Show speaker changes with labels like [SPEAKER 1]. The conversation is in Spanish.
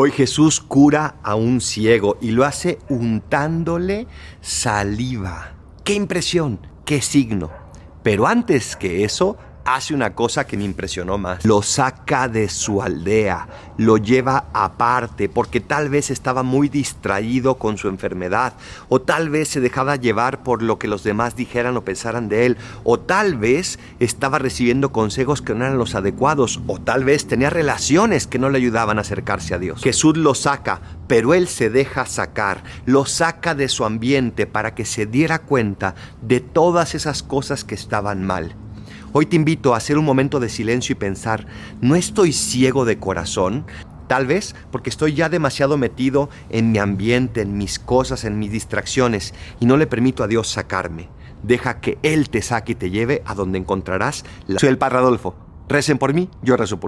[SPEAKER 1] Hoy Jesús cura a un ciego y lo hace untándole saliva. ¡Qué impresión! ¡Qué signo! Pero antes que eso, hace una cosa que me impresionó más. Lo saca de su aldea, lo lleva aparte, porque tal vez estaba muy distraído con su enfermedad, o tal vez se dejaba llevar por lo que los demás dijeran o pensaran de él, o tal vez estaba recibiendo consejos que no eran los adecuados, o tal vez tenía relaciones que no le ayudaban a acercarse a Dios. Jesús lo saca, pero él se deja sacar, lo saca de su ambiente para que se diera cuenta de todas esas cosas que estaban mal. Hoy te invito a hacer un momento de silencio y pensar, ¿no estoy ciego de corazón? Tal vez porque estoy ya demasiado metido en mi ambiente, en mis cosas, en mis distracciones y no le permito a Dios sacarme. Deja que Él te saque y te lleve a donde encontrarás la... Soy el Padre Adolfo. Recen por mí, yo rezo por